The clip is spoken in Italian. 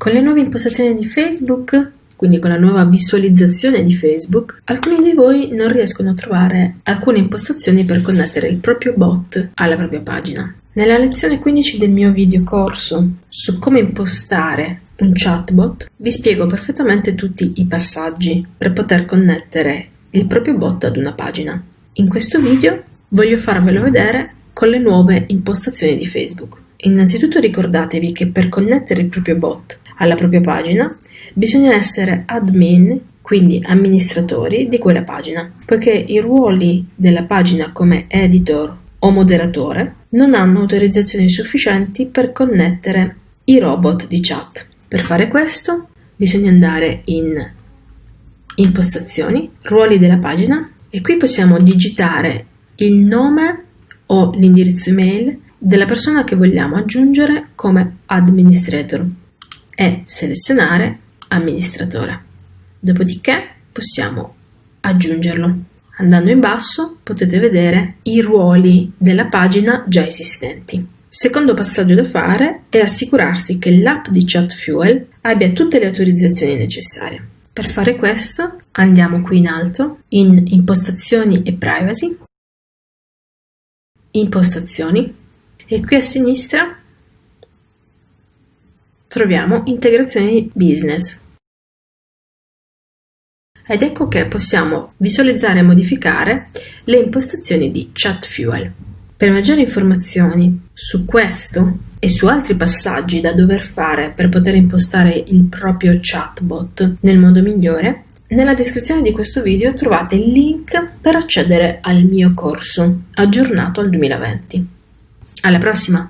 Con le nuove impostazioni di Facebook, quindi con la nuova visualizzazione di Facebook, alcuni di voi non riescono a trovare alcune impostazioni per connettere il proprio bot alla propria pagina. Nella lezione 15 del mio video corso su come impostare un chatbot vi spiego perfettamente tutti i passaggi per poter connettere il proprio bot ad una pagina. In questo video voglio farvelo vedere con le nuove impostazioni di Facebook. Innanzitutto ricordatevi che per connettere il proprio bot alla propria pagina bisogna essere admin, quindi amministratori di quella pagina, poiché i ruoli della pagina come editor o moderatore non hanno autorizzazioni sufficienti per connettere i robot di chat. Per fare questo bisogna andare in impostazioni, ruoli della pagina e qui possiamo digitare il nome o l'indirizzo email della persona che vogliamo aggiungere come administrator e selezionare amministratore. Dopodiché possiamo aggiungerlo. Andando in basso potete vedere i ruoli della pagina già esistenti. Secondo passaggio da fare è assicurarsi che l'app di ChatFuel abbia tutte le autorizzazioni necessarie. Per fare questo andiamo qui in alto in Impostazioni e Privacy, Impostazioni e qui a sinistra troviamo Integrazioni Business. Ed ecco che possiamo visualizzare e modificare le impostazioni di ChatFuel. Per maggiori informazioni su questo e su altri passaggi da dover fare per poter impostare il proprio chatbot nel modo migliore, nella descrizione di questo video trovate il link per accedere al mio corso aggiornato al 2020. Alla prossima!